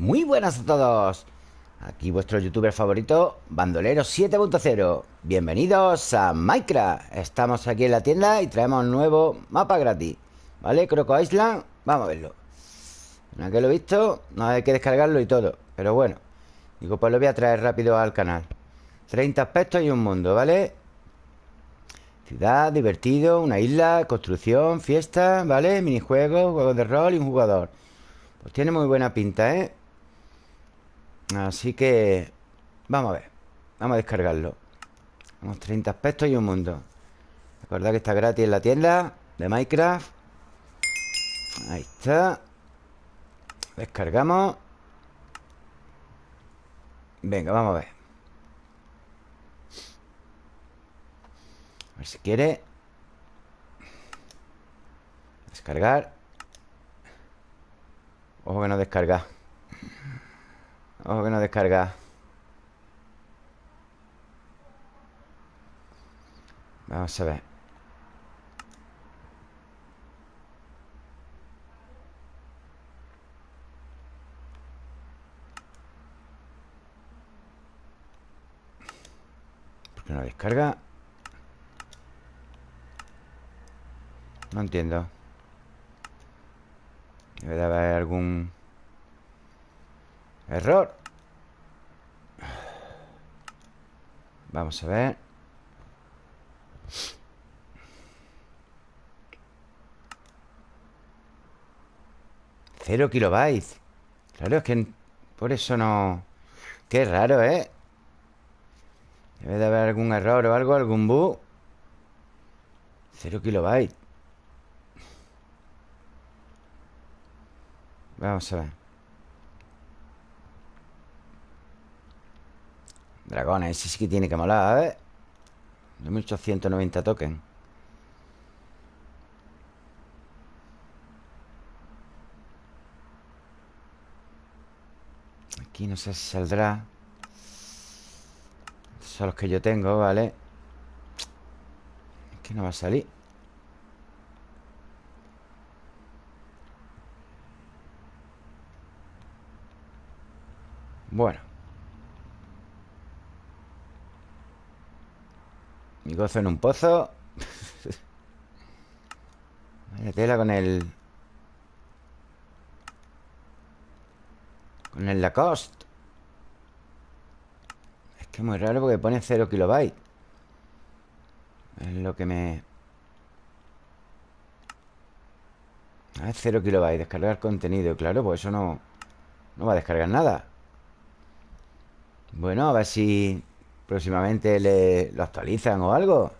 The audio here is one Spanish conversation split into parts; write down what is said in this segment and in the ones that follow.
Muy buenas a todos Aquí vuestro youtuber favorito Bandolero 7.0 Bienvenidos a Minecraft Estamos aquí en la tienda y traemos un nuevo mapa gratis ¿Vale? Croco Island Vamos a verlo Una que lo he visto No hay que descargarlo y todo Pero bueno Digo, pues lo voy a traer rápido al canal 30 aspectos y un mundo, ¿vale? Ciudad, divertido, una isla, construcción, fiesta, ¿vale? Minijuegos, juegos de rol y un jugador Pues tiene muy buena pinta, ¿eh? Así que... Vamos a ver Vamos a descargarlo. Tenemos 30 aspectos y un mundo. Recordad que está gratis en la tienda De Minecraft. Ahí está. Descargamos. Venga, vamos a ver. A ver si quiere Descargar. Ojo que no descarga Ojo que no descarga Vamos a ver. ¿Por qué no descarga? No entiendo. Debe de haber algún Error. Vamos a ver. Cero kilobytes. Claro, es que por eso no... Qué raro, ¿eh? Debe de haber algún error o algo, algún bug. Cero kilobytes. Vamos a ver Dragones, ese sí que tiene que molar, a ver 2890 tokens Aquí no sé si saldrá. Son los que yo tengo, ¿vale? Aquí no va a salir. Bueno Mi gozo en un pozo. Vaya tela con el... Con el Lacoste. Es que es muy raro porque pone 0 kilobytes Es lo que me... A ver, 0 kilobytes Descargar contenido Claro, pues eso no... No va a descargar nada. Bueno, a ver si próximamente le, lo actualizan o algo.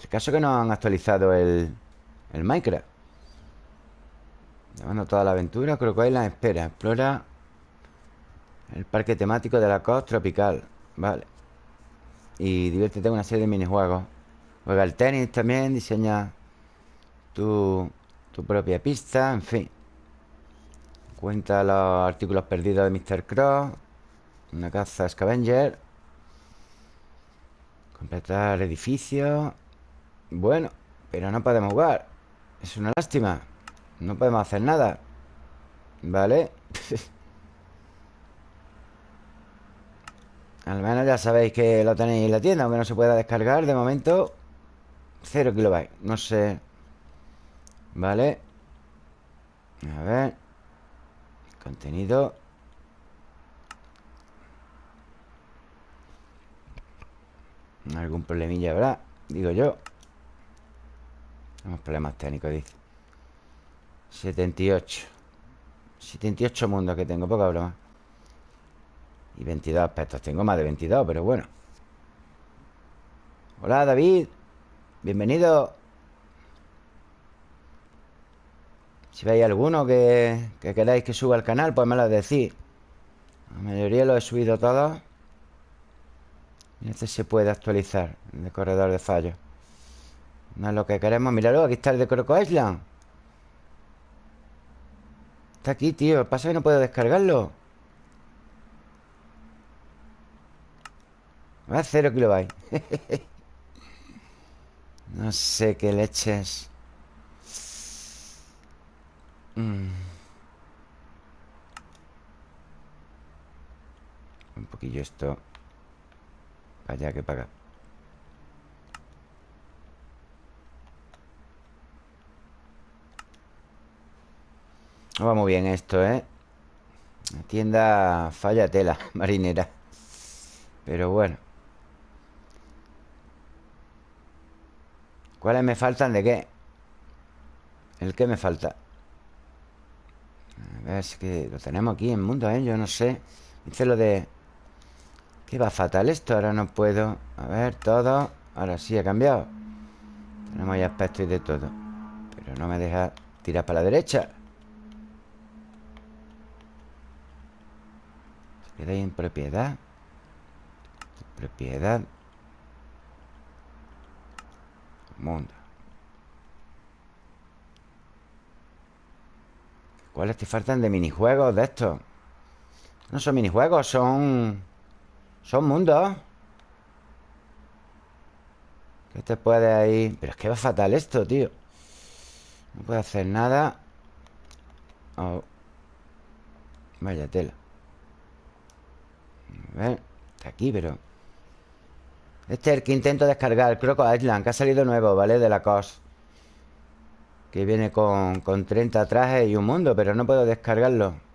El caso que no han actualizado el, el Minecraft. Llevando toda la aventura, hay la espera. Explora el parque temático de la costa tropical. Vale. Y diviértete en una serie de minijuegos. Juega el tenis también, diseña tu, tu propia pista, en fin. Cuenta los artículos perdidos de Mr. Cross. Una caza scavenger. Completar edificio. Bueno, pero no podemos jugar. Es una lástima. No podemos hacer nada. ¿Vale? Al menos ya sabéis que lo tenéis en la tienda Aunque no se pueda descargar. De momento Cero kilobytes. No sé. Vale A ver. Contenido Algún problemilla habrá, digo yo. Tenemos problemas técnicos, dice. 78 78 mundos que tengo, poca broma. Y 22 aspectos. Tengo más de 22, pero bueno. Hola, David. Bienvenido. Si veis alguno que, que queráis que suba al canal Pues me lo decís. La mayoría lo he subido todos este se puede actualizar El corredor de fallos. No es lo que queremos Míralo, aquí está el de Croco Island. Está aquí, tío Pasa que no puedo descargarlo. Va a kilobytes. No sé qué leches. Mm. poquillo esto allá que para No va muy bien esto, ¿eh? La tienda falla tela marinera Pero bueno ¿Cuáles me faltan de qué? ¿El qué me falta? A ver, es que lo tenemos aquí en mundo, ¿eh? Yo no sé Dice lo de... ¿Qué va fatal esto? Ahora no puedo... A ver, todo... Ahora sí ha cambiado. Tenemos ya aspecto y de todo. Pero no me deja tirar para la derecha. Se queda ahí en propiedad. Propiedad. Mundo. ¿Cuáles te faltan de minijuegos de estos? No son minijuegos, son... Son mundos ¿Qué te puede ahí? Pero es que va fatal esto, tío No puedo hacer nada oh. Vaya tela A ver Está aquí, pero... Este es el que intento descargar Croco Island, que ha salido nuevo, ¿vale? De la COS Que viene con, con 30 trajes y un mundo Pero no puedo descargarlo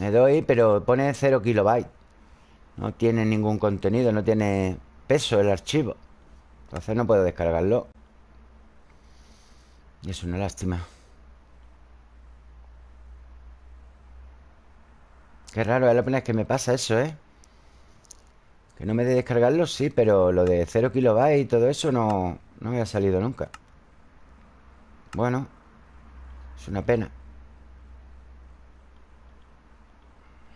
Le doy, pero pone 0 kilobytes No tiene ningún contenido No tiene peso el archivo. Entonces no puedo descargarlo. Y es una lástima. Qué raro, es la vez que me pasa eso, ¿eh? Que no me de descargarlo, sí Pero lo de 0 kilobytes y todo eso no, no me ha salido nunca. Bueno Es una pena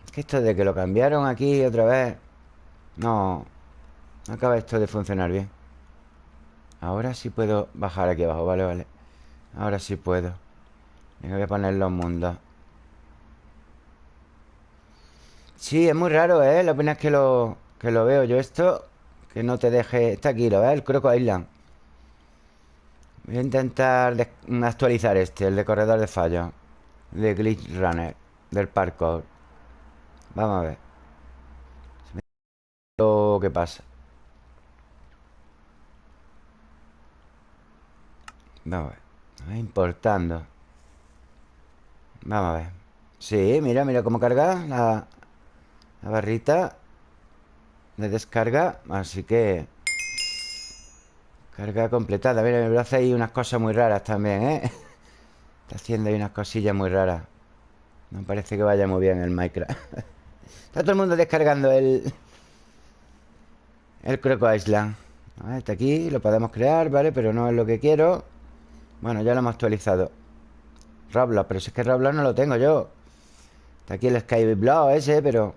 que esto de que lo cambiaron aquí otra vez No No acaba esto de funcionar bien. Ahora sí puedo bajar aquí abajo Vale, vale. Ahora sí puedo. Venga, voy a poner los mundos. Sí, es muy raro, ¿eh? La pena es que lo, que lo veo yo esto Que no te deje... Está aquí, ¿lo ves? El Croco Island. Voy a intentar actualizar este El de corredor de fallo De Glitch Runner Del parkour Vamos a ver. Lo que pasa Vamos a ver. Importando. Vamos a ver. Sí, mira, mira cómo carga la, la barrita de descarga. Así que Carga completada. Mira, me hace ahí unas cosas muy raras también, ¿eh? Está haciendo ahí unas cosillas muy raras. No parece que vaya muy bien el Minecraft Está todo el mundo descargando el... El Croco Island. Está aquí, lo podemos crear, ¿vale? Pero no es lo que quiero. Bueno, ya lo hemos actualizado. Roblox, pero si es que Roblox no lo tengo yo. Está aquí el Skyblock ese, pero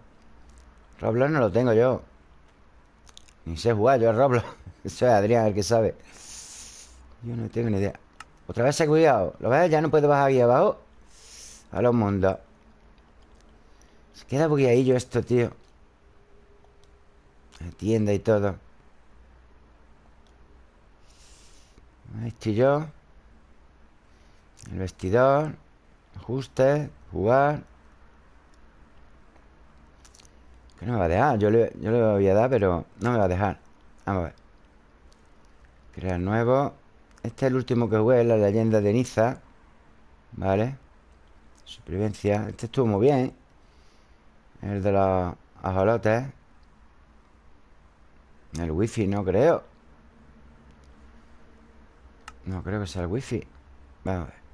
Roblox no lo tengo yo. Ni sé jugar yo a Roblox. Eso es Adrián el que sabe. Yo no tengo ni idea. Otra vez se ha cuidado. ¿Lo ves? Ya no puedo bajar aquí abajo. A los mundos se queda bugueadillo esto, tío. La tienda y todo. Ahí estoy yo. El vestidor Ajuste Jugar. Que no me va a dejar. Yo le, yo le voy a dar, pero no me va a dejar. Vamos a ver. Crear nuevo. Este es el último que jugué La leyenda de Niza. Vale. Supervivencia. Este estuvo muy bien el de los ajolotes. El wifi no creo. No creo que sea el wifi. Vamos a ver.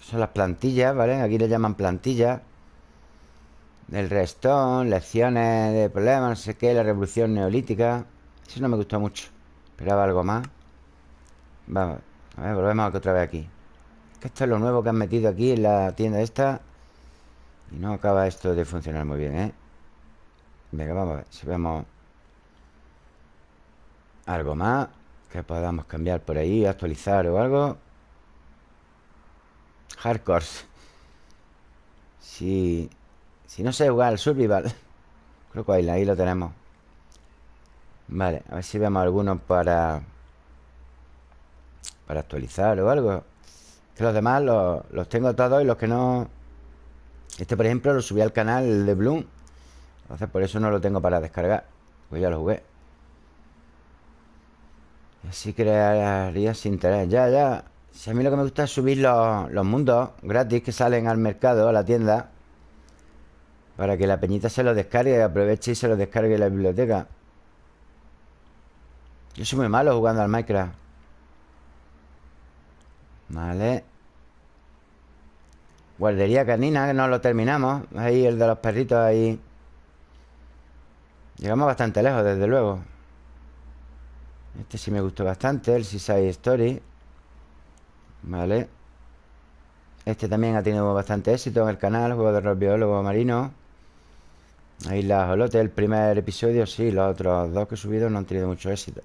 Son las plantillas, ¿vale? Aquí le llaman plantillas. Del restón Lecciones de problemas, no sé qué La revolución neolítica. Eso no me gustó mucho. Esperaba algo más. Vamos a ver, volvemos otra vez aquí. Esto es lo nuevo que han metido aquí en la tienda esta y no acaba esto de funcionar muy bien, ¿eh? Venga, vamos a ver si vemos algo más que podamos cambiar por ahí, actualizar o algo. Hardcore. Si, si no sé jugar al survival, creo que ahí, lo tenemos. Vale, a ver si vemos algunos para para actualizar o algo. Que los demás los, los tengo todos y los que no Este, por ejemplo, lo subí al canal de Bloom. Entonces por eso no lo tengo para descargar. Pues ya lo jugué. Y así crearía sin interés. Ya, ya. Si a mí lo que me gusta es subir los, los mundos gratis que salen al mercado, a la tienda Para que la peñita se los descargue Aproveche y se los descargue la biblioteca. Yo soy muy malo jugando al Minecraft. Vale Guardería canina, que no lo terminamos. Ahí el de los perritos ahí. Llegamos bastante lejos, desde luego. Este sí me gustó bastante El Seaside Story. Vale. Este también ha tenido bastante éxito en el canal Juego de rol biólogo marino. Ahí las olotes, el primer episodio Sí, los otros dos que he subido no han tenido mucho éxito.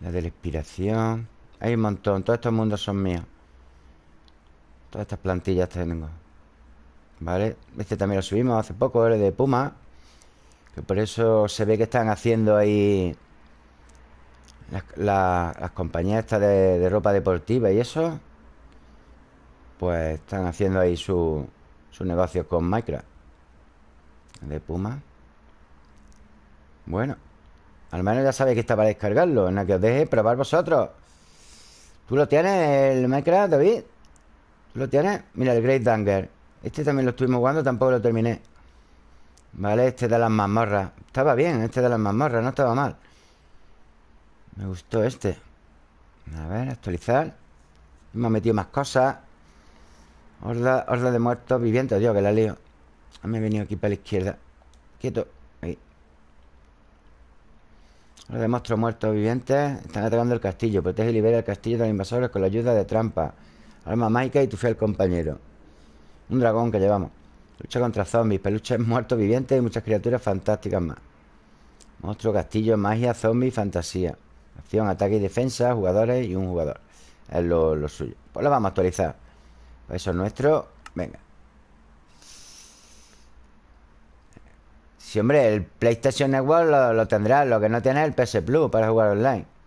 La de la inspiración. Hay un montón, todos estos mundos son míos Todas estas plantillas tengo ¿Vale? Este también lo subimos hace poco, el de Puma Que por eso se ve que están haciendo ahí Las, compañías estas de, ropa deportiva y eso Pues están haciendo ahí su, su negocio con Minecraft De Puma Bueno Al menos ya sabéis que está para descargarlo En la que os deje probar vosotros ¿Tú lo tienes, el Minecraft, David? ¿Lo tienes? Mira, el Great Danger. Este también lo estuvimos jugando, tampoco lo terminé. Vale, este de las mazmorras. Estaba bien, este de las mazmorras, no estaba mal. Me gustó este. A ver, actualizar. Hemos metido más cosas. Horda, horda de muertos vivientes Dios, que la lío. Me he venido aquí para la izquierda. Quieto, ahí. Horda de monstruos muertos vivientes. Están atacando el castillo. Protege y libera el castillo de los invasores con la ayuda de trampa Alma mágica y tu fiel compañero. Un dragón que llevamos. Lucha contra zombies, peluches muertos vivientes Y muchas criaturas fantásticas más. Monstruo, castillo, magia, zombies, fantasía. Acción, ataque y defensa Jugadores y un jugador. Es lo, suyo. Pues lo vamos a actualizar. Pues Eso es nuestro. Venga. Si, hombre, el PlayStation Network lo, lo tendrá. Lo que no tiene es el PS Plus para jugar online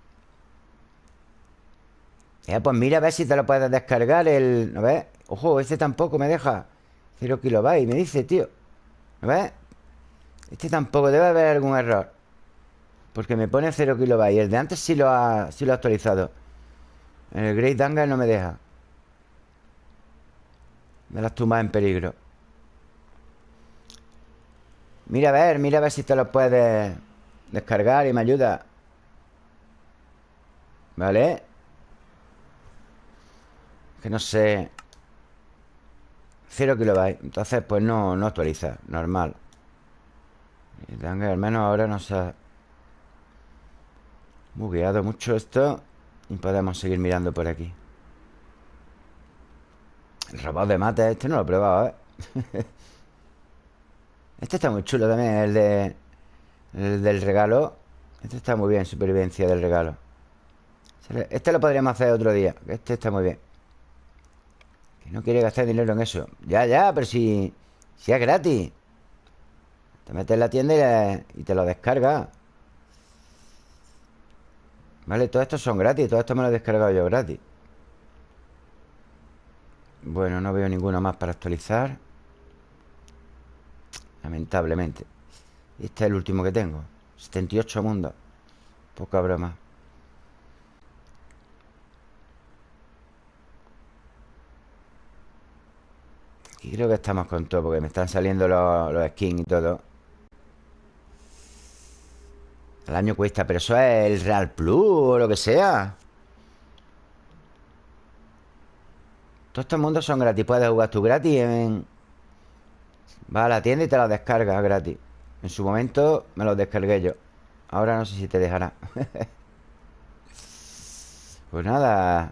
pues mira a ver si te lo puedes descargar el... ¿No ves? Ojo, este tampoco me deja 0 kilobytes, me dice, tío ¿No ves? Este tampoco, debe haber algún error Porque me pone 0 kilobytes El de antes sí lo ha, sí lo ha actualizado El Great Danga no me deja De las tumbas en peligro Mira a ver, mira a ver si te lo puedes Descargar y me ayuda ¿Vale? Que no sé. Cero kilobytes Entonces pues no, no actualiza. Normal. Que al menos ahora no se ha Bugueado mucho esto Y podemos seguir mirando por aquí. El robot de mate Este no lo he probado, ¿eh? este está muy chulo también El de... El del regalo. Este está muy bien Supervivencia del regalo. Este lo podríamos hacer otro día Este está muy bien no quiere gastar dinero en eso. Ya, ya, pero si, si es gratis. Te metes en la tienda y, te lo descarga Vale, todos estos son gratis Todo esto me lo he descargado yo gratis. Bueno, no veo ninguno más para actualizar. Lamentablemente. Este es el último que tengo. 78 mundos. Poca broma Creo que estamos con todo Porque me están saliendo los, skins y todo. El año cuesta Pero eso es el Real Plus o lo que sea. Todos estos mundos son gratis Puedes jugar tú gratis en... Vas a la tienda y te los descargas gratis. En su momento me los descargué yo Ahora no sé si te dejará. Pues nada.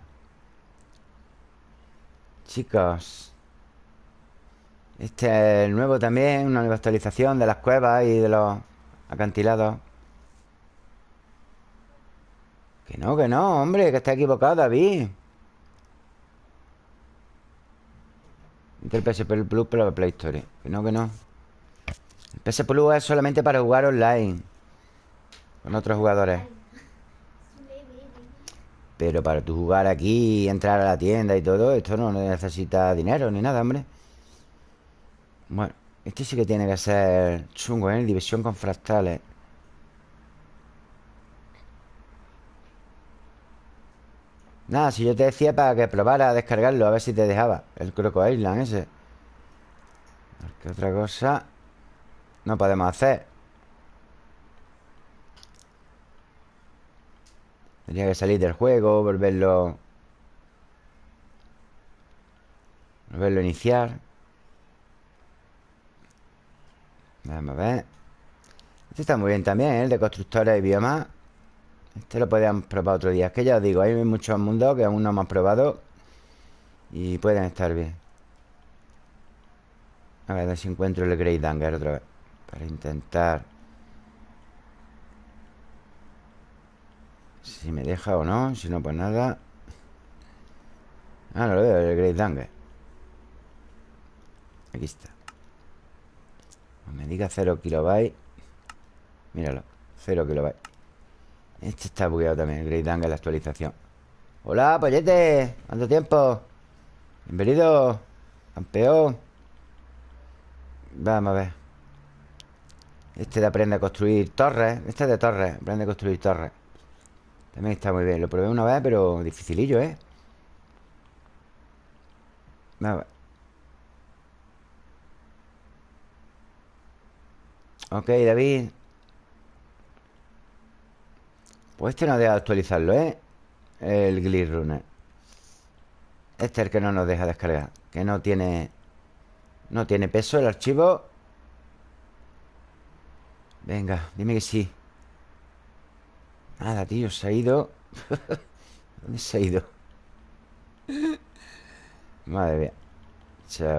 Chicos este es el nuevo también, una nueva actualización de las cuevas y de los acantilados. Que no, que no, hombre, que está equivocado, David. El PSP Plus para la Play Store. Que no, que no. El PS Plus es solamente para jugar online. Con otros jugadores. Pero para tú jugar aquí y entrar a la tienda y todo, esto no necesita dinero ni nada, hombre. Bueno, este sí que tiene que ser chungo, ¿eh? División con fractales Nada, si yo te decía para que probara a descargarlo A ver si te dejaba El Croco Island ese ¿Qué otra cosa? No podemos hacer Tendría que salir del juego Volverlo Volverlo a iniciar Vamos a ver. Este está muy bien también, ¿eh? El de constructores y biomas Este lo podíamos probar otro día. Es que ya os digo, hay muchos mundos que aún no hemos probado Y pueden estar bien. A ver, si encuentro el Great Danger otra vez Para intentar. Si me deja o no Si no, pues nada. Ah, no lo veo, el Great Danger. Aquí está me diga 0 kilobytes Míralo, 0 kilobytes Este está bugueado también, el Great Angle, la actualización. Hola, pollete ¿Cuánto tiempo? Bienvenido Campeón. Vamos a ver. Este de aprende a construir torres Este es de torres, aprende a construir torres. También está muy bien Lo probé una vez, pero dificilillo, ¿eh? Vamos a ver Ok, David. Pues este no deja actualizarlo, ¿eh? El Glitch Runner. Este es el que no nos deja descargar Que no tiene No tiene peso el archivo. Venga, dime que sí. Nada, tío, se ha ido. ¿Dónde se ha ido? Madre mía.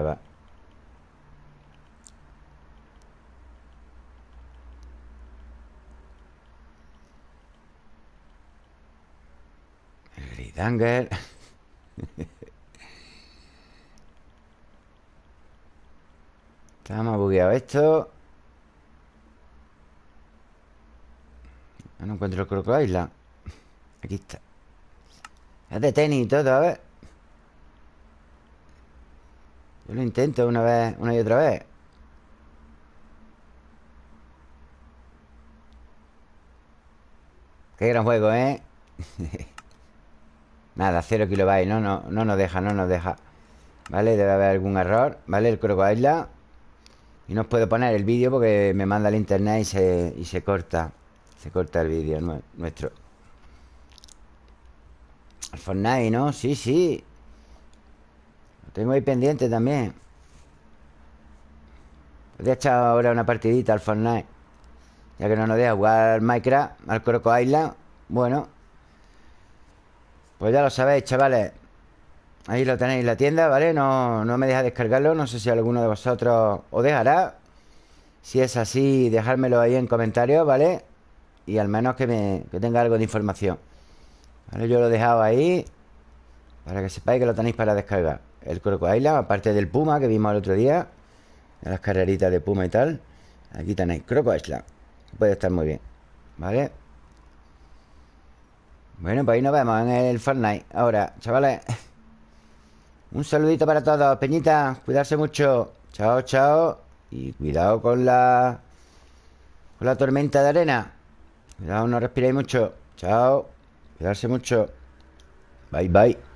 Va Danger. Estamos bugueado esto. No encuentro el Croco Island. Aquí está. Es de tenis todo, a ver. Yo lo intento una vez, una y otra vez. Qué gran juego, ¿eh? Nada, cero kilobytes no, no, no nos deja, no nos deja. ¿Vale? Debe haber algún error ¿Vale? El Island Y no os puedo poner el vídeo porque me manda el internet y se, y se corta. Se corta el vídeo nuestro. El Fortnite, ¿no? Sí, sí. Lo tengo ahí pendiente también. Podría echar ahora una partidita al Fortnite. Ya que no nos deja jugar Minecraft Al Croco Island Bueno pues ya lo sabéis, chavales Ahí lo tenéis, la tienda, ¿vale? No, no me deja descargarlo No sé si alguno de vosotros os dejará Si es así, dejármelo ahí en comentarios, ¿vale? Y al menos que, me, que tenga algo de información ¿Vale? Yo lo he dejado ahí Para que sepáis que lo tenéis para descargar El Croco Island, aparte del Puma que vimos el otro día Las carreritas de Puma y tal Aquí tenéis Croco Island Puede estar muy bien ¿Vale? Bueno, pues ahí nos vemos en el Fortnite. Ahora, chavales Un saludito para todos. Peñita, cuidarse mucho. Chao, chao. Y cuidado con la... Con la tormenta de arena. Cuidado, no respiréis mucho. Chao. Cuidarse mucho. Bye, bye